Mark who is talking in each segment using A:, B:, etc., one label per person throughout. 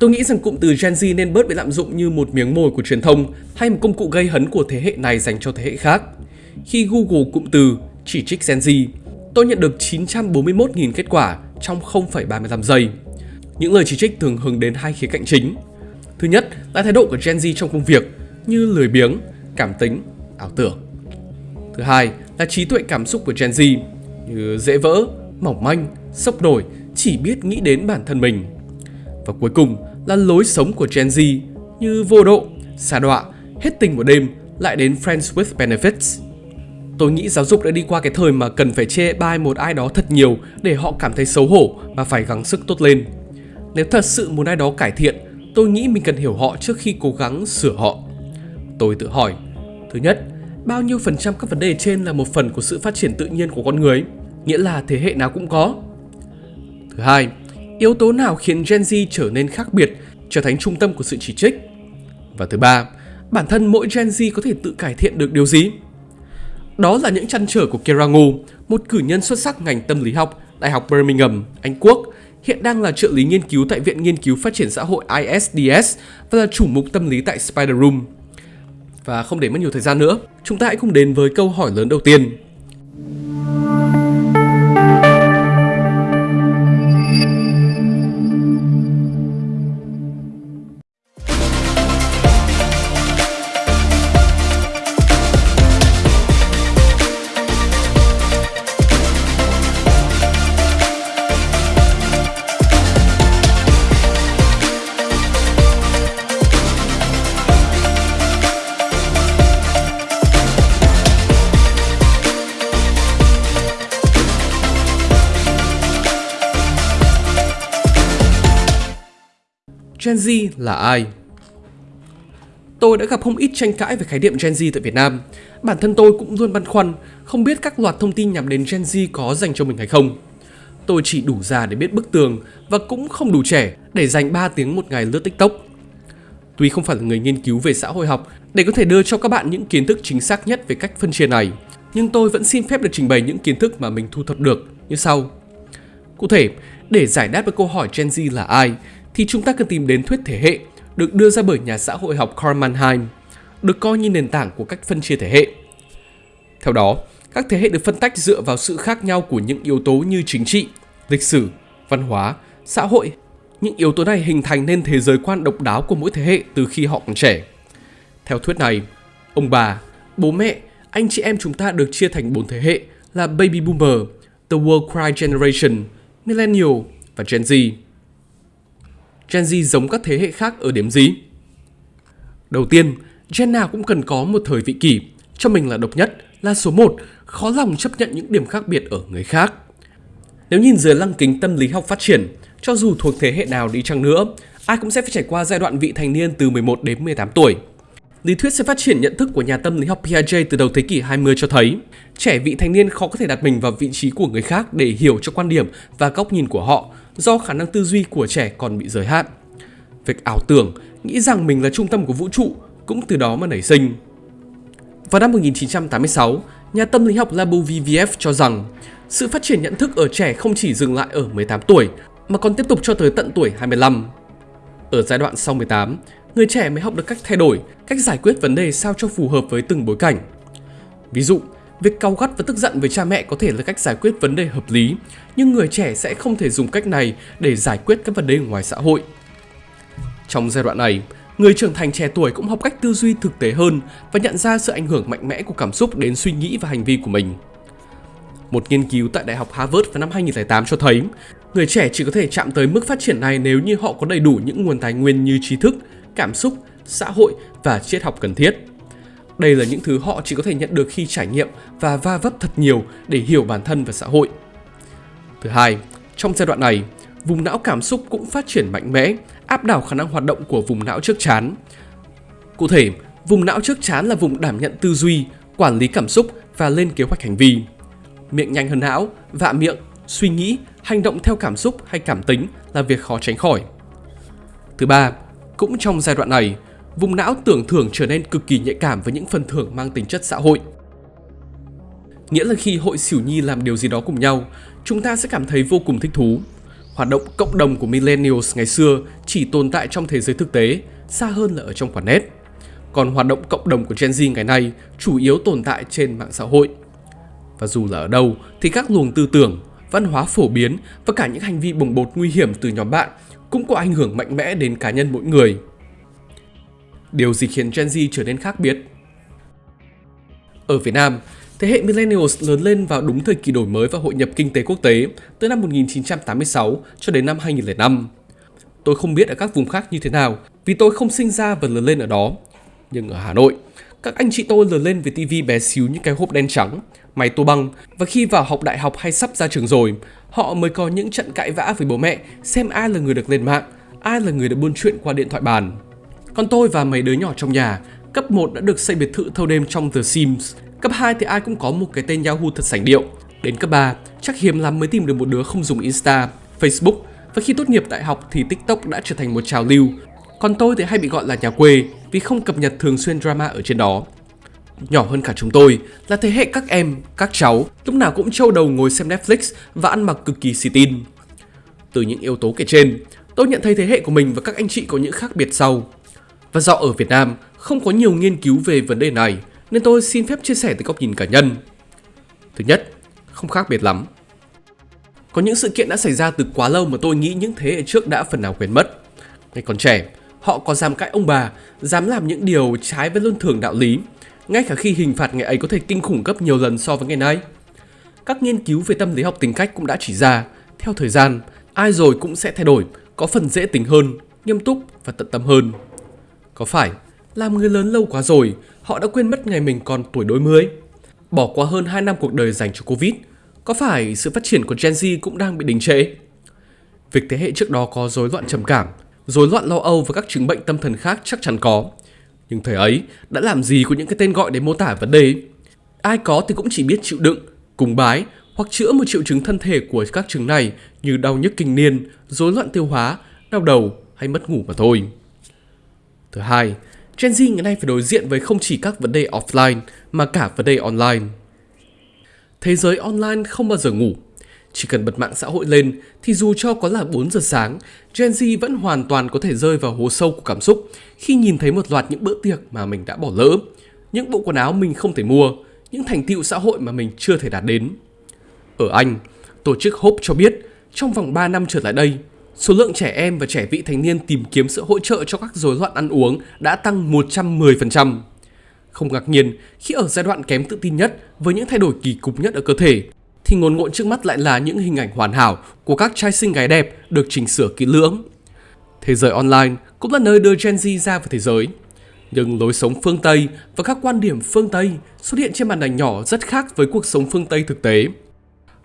A: Tôi nghĩ rằng cụm từ Gen Z nên bớt bị lạm dụng như một miếng mồi của truyền thông hay một công cụ gây hấn của thế hệ này dành cho thế hệ khác. Khi Google cụm từ chỉ trích Gen Z, tôi nhận được 941.000 kết quả trong 0,35 giây. Những lời chỉ trích thường hướng đến hai khía cạnh chính. Thứ nhất là thái độ của Gen Z trong công việc như lười biếng, cảm tính, ảo tưởng. Thứ hai là trí tuệ cảm xúc của Gen Z như dễ vỡ, mỏng manh, sốc nổi, chỉ biết nghĩ đến bản thân mình. Và cuối cùng là lối sống của Gen Z như vô độ, xa đọa, hết tình một đêm lại đến Friends with Benefits. Tôi nghĩ giáo dục đã đi qua cái thời mà cần phải chê bai một ai đó thật nhiều để họ cảm thấy xấu hổ và phải gắng sức tốt lên. Nếu thật sự muốn ai đó cải thiện, tôi nghĩ mình cần hiểu họ trước khi cố gắng sửa họ. Tôi tự hỏi, thứ nhất, bao nhiêu phần trăm các vấn đề trên là một phần của sự phát triển tự nhiên của con người, nghĩa là thế hệ nào cũng có. Thứ hai, yếu tố nào khiến Gen Z trở nên khác biệt, trở thành trung tâm của sự chỉ trích? Và thứ ba, bản thân mỗi Gen Z có thể tự cải thiện được điều gì? Đó là những chăn trở của Kera Ngô, một cử nhân xuất sắc ngành tâm lý học, Đại học Birmingham, Anh Quốc, hiện đang là trợ lý nghiên cứu tại Viện Nghiên cứu Phát triển Xã hội ISDS và là chủ mục tâm lý tại Spider Room. Và không để mất nhiều thời gian nữa, chúng ta hãy cùng đến với câu hỏi lớn đầu tiên. Gen Z là ai? Tôi đã gặp không ít tranh cãi về khái niệm Gen Z tại Việt Nam. Bản thân tôi cũng luôn băn khoăn, không biết các loạt thông tin nhắm đến Gen Z có dành cho mình hay không. Tôi chỉ đủ già để biết bức tường và cũng không đủ trẻ để dành 3 tiếng một ngày lướt TikTok. Tuy không phải là người nghiên cứu về xã hội học để có thể đưa cho các bạn những kiến thức chính xác nhất về cách phân chia này, nhưng tôi vẫn xin phép được trình bày những kiến thức mà mình thu thập được như sau. Cụ thể, để giải đáp với câu hỏi Gen Z là ai, thì chúng ta cần tìm đến thuyết thể hệ được đưa ra bởi nhà xã hội học Karl Mannheim, được coi như nền tảng của cách phân chia thể hệ. Theo đó, các thế hệ được phân tách dựa vào sự khác nhau của những yếu tố như chính trị, lịch sử, văn hóa, xã hội. Những yếu tố này hình thành nên thế giới quan độc đáo của mỗi thế hệ từ khi họ còn trẻ. Theo thuyết này, ông bà, bố mẹ, anh chị em chúng ta được chia thành bốn thế hệ là Baby Boomer, The World Cry Generation, Millennial và Gen Z. Gen Z giống các thế hệ khác ở điểm gì? Đầu tiên, gen nào cũng cần có một thời vị kỷ, cho mình là độc nhất, là số 1, khó lòng chấp nhận những điểm khác biệt ở người khác. Nếu nhìn dưới lăng kính tâm lý học phát triển, cho dù thuộc thế hệ nào đi chăng nữa, ai cũng sẽ phải trải qua giai đoạn vị thành niên từ 11 đến 18 tuổi. Lý thuyết sẽ phát triển nhận thức của nhà tâm lý học Piaget từ đầu thế kỷ 20 cho thấy, trẻ vị thành niên khó có thể đặt mình vào vị trí của người khác để hiểu cho quan điểm và góc nhìn của họ do khả năng tư duy của trẻ còn bị giới hạn. Việc ảo tưởng, nghĩ rằng mình là trung tâm của vũ trụ cũng từ đó mà nảy sinh. Vào năm 1986, nhà tâm lý học Labov-Viev cho rằng sự phát triển nhận thức ở trẻ không chỉ dừng lại ở 18 tuổi mà còn tiếp tục cho tới tận tuổi 25. Ở giai đoạn sau 18, người trẻ mới học được cách thay đổi, cách giải quyết vấn đề sao cho phù hợp với từng bối cảnh. Ví dụ, việc cau gắt và tức giận với cha mẹ có thể là cách giải quyết vấn đề hợp lý, nhưng người trẻ sẽ không thể dùng cách này để giải quyết các vấn đề ngoài xã hội. Trong giai đoạn này, người trưởng thành trẻ tuổi cũng học cách tư duy thực tế hơn và nhận ra sự ảnh hưởng mạnh mẽ của cảm xúc đến suy nghĩ và hành vi của mình. Một nghiên cứu tại Đại học Harvard vào năm 2008 cho thấy, người trẻ chỉ có thể chạm tới mức phát triển này nếu như họ có đầy đủ những nguồn tài nguyên như trí thức, cảm xúc, xã hội và triết học cần thiết. Đây là những thứ họ chỉ có thể nhận được khi trải nghiệm và va vấp thật nhiều để hiểu bản thân và xã hội. Thứ hai, trong giai đoạn này, vùng não cảm xúc cũng phát triển mạnh mẽ, áp đảo khả năng hoạt động của vùng não trước chán. Cụ thể, vùng não trước chán là vùng đảm nhận tư duy, quản lý cảm xúc và lên kế hoạch hành vi. Miệng nhanh hơn não, vạ miệng, suy nghĩ, hành động theo cảm xúc hay cảm tính là việc khó tránh khỏi. Thứ ba, cũng trong giai đoạn này, vùng não tưởng thưởng trở nên cực kỳ nhạy cảm với những phần thưởng mang tính chất xã hội. Nghĩa là khi hội xỉu nhi làm điều gì đó cùng nhau, chúng ta sẽ cảm thấy vô cùng thích thú. Hoạt động cộng đồng của millennials ngày xưa chỉ tồn tại trong thế giới thực tế, xa hơn là ở trong quả nét. Còn hoạt động cộng đồng của Gen Z ngày nay chủ yếu tồn tại trên mạng xã hội. Và dù là ở đâu thì các luồng tư tưởng, văn hóa phổ biến và cả những hành vi bồng bột nguy hiểm từ nhóm bạn cũng có ảnh hưởng mạnh mẽ đến cá nhân mỗi người. Điều gì khiến Gen Z trở nên khác biệt? Ở Việt Nam, thế hệ Millennials lớn lên vào đúng thời kỳ đổi mới và hội nhập kinh tế quốc tế từ năm 1986 cho đến năm 2005. Tôi không biết ở các vùng khác như thế nào vì tôi không sinh ra và lớn lên ở đó. Nhưng ở Hà Nội, các anh chị tôi lớn lên với tivi bé xíu những cái hộp đen trắng, máy tô băng và khi vào học đại học hay sắp ra trường rồi, họ mới có những trận cãi vã với bố mẹ xem ai là người được lên mạng, ai là người được buôn chuyện qua điện thoại bàn. Còn tôi và mấy đứa nhỏ trong nhà, cấp 1 đã được xây biệt thự thâu đêm trong The Sims, cấp 2 thì ai cũng có một cái tên Yahoo thật sành điệu. Đến cấp 3, chắc hiếm lắm mới tìm được một đứa không dùng Insta, Facebook và khi tốt nghiệp đại học thì TikTok đã trở thành một trào lưu. Còn tôi thì hay bị gọi là nhà quê vì không cập nhật thường xuyên drama ở trên đó. Nhỏ hơn cả chúng tôi là thế hệ các em, các cháu lúc nào cũng trâu đầu ngồi xem Netflix và ăn mặc cực kỳ xì tin. Từ những yếu tố kể trên, tôi nhận thấy thế hệ của mình và các anh chị có những khác biệt sau. Và do ở Việt Nam không có nhiều nghiên cứu về vấn đề này nên tôi xin phép chia sẻ từ góc nhìn cá nhân. Thứ nhất, không khác biệt lắm. Có những sự kiện đã xảy ra từ quá lâu mà tôi nghĩ những thế hệ trước đã phần nào quên mất. Ngày còn trẻ, họ có dám cãi ông bà, dám làm những điều trái với luân thường đạo lý, ngay cả khi hình phạt ngày ấy có thể kinh khủng gấp nhiều lần so với ngày nay. Các nghiên cứu về tâm lý học tính cách cũng đã chỉ ra, theo thời gian, ai rồi cũng sẽ thay đổi, có phần dễ tính hơn, nghiêm túc và tận tâm hơn. Có phải làm người lớn lâu quá rồi, họ đã quên mất ngày mình còn tuổi đôi mươi? Bỏ qua hơn 2 năm cuộc đời dành cho Covid, có phải sự phát triển của Gen Z cũng đang bị đình trệ? Việc thế hệ trước đó có rối loạn trầm cảm, rối loạn lo âu và các chứng bệnh tâm thần khác chắc chắn có. Nhưng thời ấy đã làm gì có những cái tên gọi để mô tả vấn đề? Ai có thì cũng chỉ biết chịu đựng, cùng bái hoặc chữa một triệu chứng thân thể của các chứng này như đau nhức kinh niên, rối loạn tiêu hóa, đau đầu hay mất ngủ mà thôi. Thứ hai, Gen Z ngày nay phải đối diện với không chỉ các vấn đề offline mà cả vấn đề online. Thế giới online không bao giờ ngủ. Chỉ cần bật mạng xã hội lên thì dù cho có là 4 giờ sáng, Gen Z vẫn hoàn toàn có thể rơi vào hố sâu của cảm xúc khi nhìn thấy một loạt những bữa tiệc mà mình đã bỏ lỡ, những bộ quần áo mình không thể mua, những thành tựu xã hội mà mình chưa thể đạt đến. Ở Anh, tổ chức Hope cho biết trong vòng 3 năm trở lại đây, số lượng trẻ em và trẻ vị thành niên tìm kiếm sự hỗ trợ cho các rối loạn ăn uống đã tăng 110%. Không ngạc nhiên khi ở giai đoạn kém tự tin nhất với những thay đổi kỳ cục nhất ở cơ thể, thì ngồn ngộn trước mắt lại là những hình ảnh hoàn hảo của các trai xinh gái đẹp được chỉnh sửa kỹ lưỡng. Thế giới online cũng là nơi đưa Gen Z ra vào thế giới. Nhưng lối sống phương Tây và các quan điểm phương Tây xuất hiện trên màn ảnh nhỏ rất khác với cuộc sống phương Tây thực tế.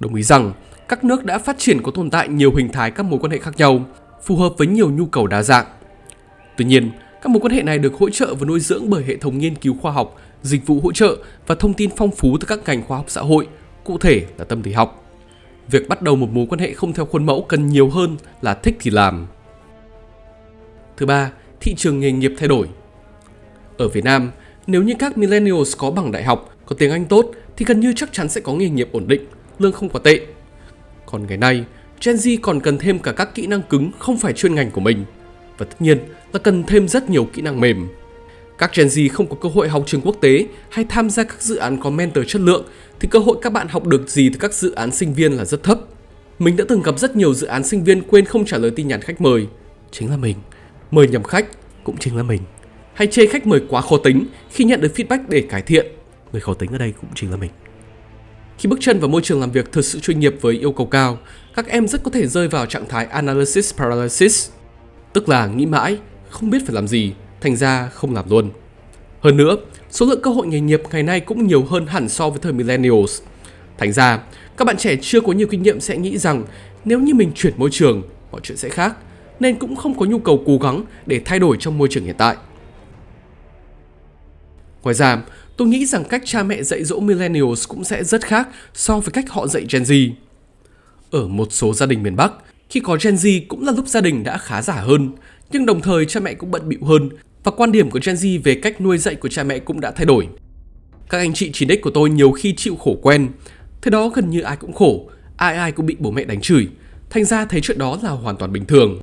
A: Đồng ý rằng các nước đã phát triển có tồn tại nhiều hình thái các mối quan hệ khác nhau, phù hợp với nhiều nhu cầu đa dạng. Tuy nhiên, các mối quan hệ này được hỗ trợ và nuôi dưỡng bởi hệ thống nghiên cứu khoa học, dịch vụ hỗ trợ và thông tin phong phú từ các ngành khoa học xã hội, cụ thể là tâm lý học. Việc bắt đầu một mối quan hệ không theo khuôn mẫu cần nhiều hơn là thích thì làm. Thứ ba, thị trường nghề nghiệp thay đổi. Ở Việt Nam, nếu như các millennials có bằng đại học, có tiếng Anh tốt thì gần như chắc chắn sẽ có nghề nghiệp ổn định, lương không quá tệ. Còn ngày nay, Gen Z còn cần thêm cả các kỹ năng cứng không phải chuyên ngành của mình. Và tất nhiên là cần thêm rất nhiều kỹ năng mềm. Các Gen Z không có cơ hội học trường quốc tế hay tham gia các dự án có mentor chất lượng thì cơ hội các bạn học được gì từ các dự án sinh viên là rất thấp. Mình đã từng gặp rất nhiều dự án sinh viên quên không trả lời tin nhắn khách mời. Chính là mình. Mời nhầm khách cũng chính là mình. Hay chê khách mời quá khó tính khi nhận được feedback để cải thiện. Người khó tính ở đây cũng chính là mình. Khi bước chân vào môi trường làm việc thực sự chuyên nghiệp với yêu cầu cao, các em rất có thể rơi vào trạng thái analysis paralysis, tức là nghĩ mãi, không biết phải làm gì, thành ra không làm luôn. Hơn nữa, số lượng cơ hội nghề nghiệp ngày nay cũng nhiều hơn hẳn so với thời millennials. Thành ra, các bạn trẻ chưa có nhiều kinh nghiệm sẽ nghĩ rằng nếu như mình chuyển môi trường, mọi chuyện sẽ khác, nên cũng không có nhu cầu cố gắng để thay đổi trong môi trường hiện tại. Ngoài ra, tôi nghĩ rằng cách cha mẹ dạy dỗ millennials cũng sẽ rất khác so với cách họ dạy Gen Z. Ở một số gia đình miền Bắc, khi có Gen Z cũng là lúc gia đình đã khá giả hơn, nhưng đồng thời cha mẹ cũng bận bịu hơn và quan điểm của Gen Z về cách nuôi dạy của cha mẹ cũng đã thay đổi. Các anh chị chỉ đích của tôi nhiều khi chịu khổ quen, thế đó gần như ai cũng khổ, ai ai cũng bị bố mẹ đánh chửi, thành ra thấy chuyện đó là hoàn toàn bình thường.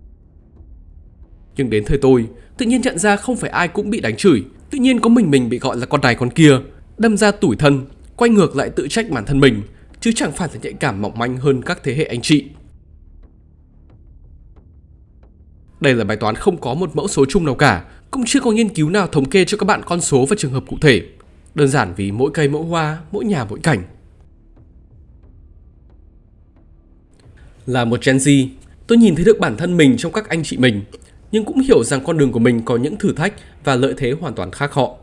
A: Nhưng đến thời tôi, tự nhiên nhận ra không phải ai cũng bị đánh chửi, tự nhiên có mình mình bị gọi là con này con kia, đâm ra tủi thân, quay ngược lại tự trách bản thân mình, chứ chẳng phải là nhạy cảm mỏng manh hơn các thế hệ anh chị. Đây là bài toán không có một mẫu số chung nào cả, cũng chưa có nghiên cứu nào thống kê cho các bạn con số và trường hợp cụ thể. Đơn giản vì mỗi cây mỗi hoa, mỗi nhà mỗi cảnh. Là một Gen Z, tôi nhìn thấy được bản thân mình trong các anh chị mình, nhưng cũng hiểu rằng con đường của mình có những thử thách và lợi thế hoàn toàn khác họ.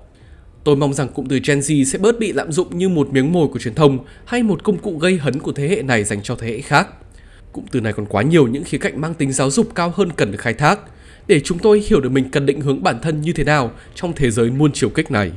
A: Tôi mong rằng cụm từ Gen Z sẽ bớt bị lạm dụng như một miếng mồi của truyền thông hay một công cụ gây hấn của thế hệ này dành cho thế hệ khác. Cụm từ này còn quá nhiều những khía cạnh mang tính giáo dục cao hơn cần được khai thác, để chúng tôi hiểu được mình cần định hướng bản thân như thế nào trong thế giới muôn chiều kích này.